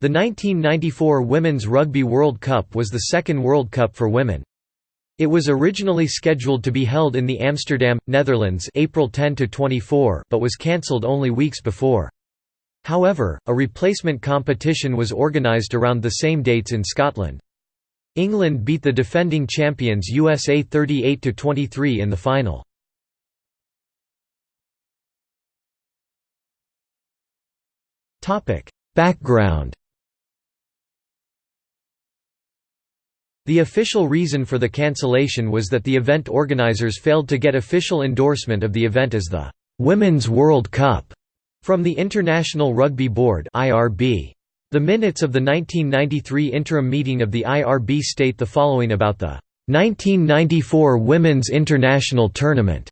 The 1994 Women's Rugby World Cup was the second World Cup for women. It was originally scheduled to be held in the Amsterdam, Netherlands April 10 24 but was cancelled only weeks before. However, a replacement competition was organised around the same dates in Scotland. England beat the defending champions USA 38–23 in the final. Background The official reason for the cancellation was that the event organizers failed to get official endorsement of the event as the Women's World Cup from the International Rugby Board (IRB). The minutes of the 1993 interim meeting of the IRB state the following about the 1994 Women's International Tournament.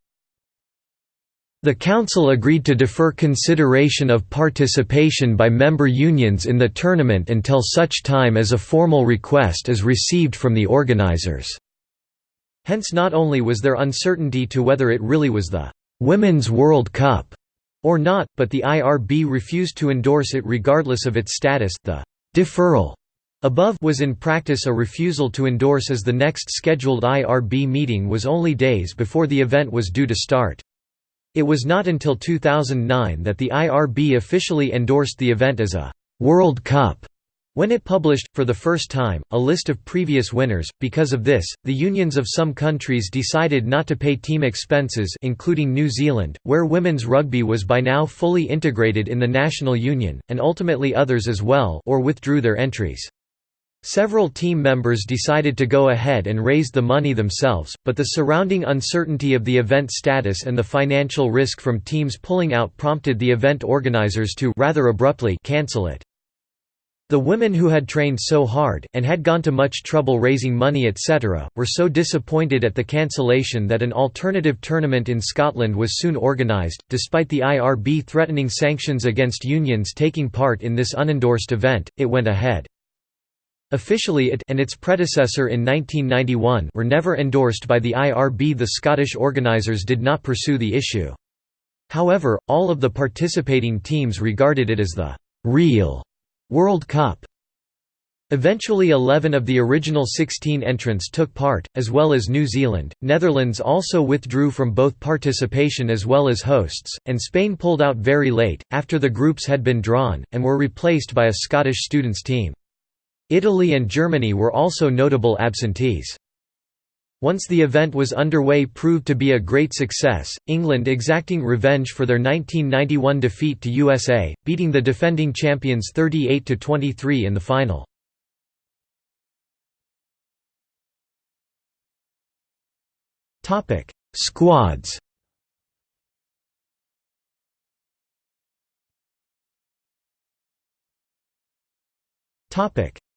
The Council agreed to defer consideration of participation by member unions in the tournament until such time as a formal request is received from the organizers. Hence not only was there uncertainty to whether it really was the «Women's World Cup» or not, but the IRB refused to endorse it regardless of its status. The «deferral» above was in practice a refusal to endorse as the next scheduled IRB meeting was only days before the event was due to start. It was not until 2009 that the IRB officially endorsed the event as a «World Cup» when it published, for the first time, a list of previous winners. Because of this, the unions of some countries decided not to pay team expenses including New Zealand, where women's rugby was by now fully integrated in the national union, and ultimately others as well or withdrew their entries. Several team members decided to go ahead and raise the money themselves, but the surrounding uncertainty of the event status and the financial risk from teams pulling out prompted the event organizers to rather abruptly cancel it. The women who had trained so hard, and had gone to much trouble raising money etc., were so disappointed at the cancellation that an alternative tournament in Scotland was soon organised, despite the IRB threatening sanctions against unions taking part in this unendorsed event, it went ahead. Officially it and its predecessor in 1991 were never endorsed by the IRB the Scottish organisers did not pursue the issue. However, all of the participating teams regarded it as the «real» World Cup. Eventually 11 of the original 16 entrants took part, as well as New Zealand, Netherlands also withdrew from both participation as well as hosts, and Spain pulled out very late, after the groups had been drawn, and were replaced by a Scottish students team. Italy and Germany were also notable absentees. Once the event was underway proved to be a great success, England exacting revenge for their 1991 defeat to USA, beating the defending champions 38–23 in the final. Squads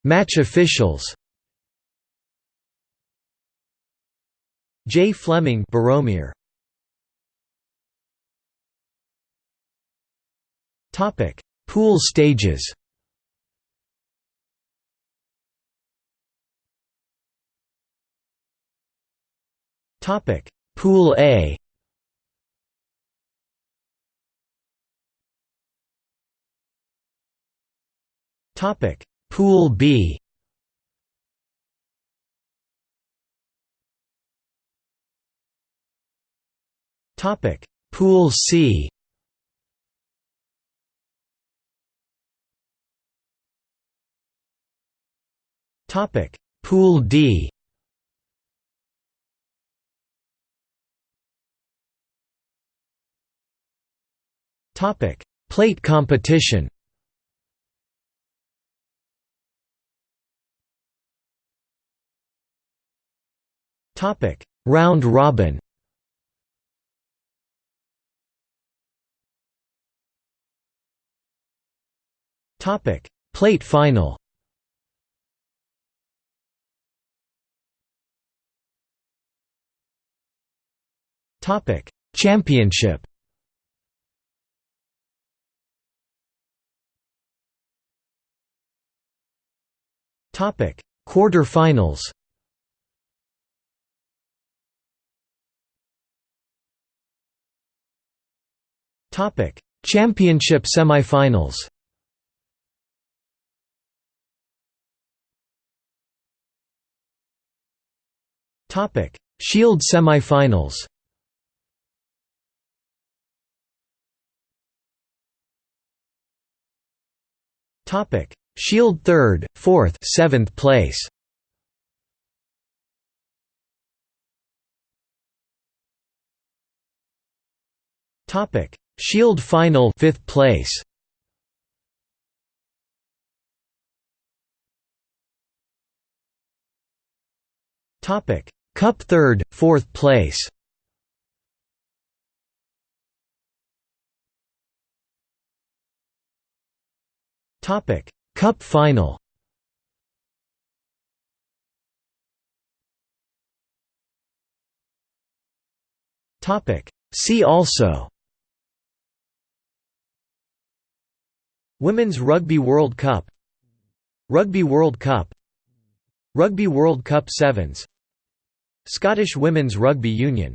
Match officials J. Fleming Baromir. Topic: Pool stages. Topic: Pool A. Topic: Pool B. Topic. Pool C. Topic. Pool D. Topic. Plate competition Topic: Round robin. Topic: Plate final. Topic: Championship. Topic: Quarter-finals. Championship semifinals. Topic: Shield semifinals. Topic: Shield third, fourth, seventh place. Topic: Shield final, fifth place. Topic: Cup third, fourth place. Topic: Cup final. Topic: See also. Women's Rugby World Cup. Rugby World Cup. Rugby World Cup Sevens. Scottish Women's Rugby Union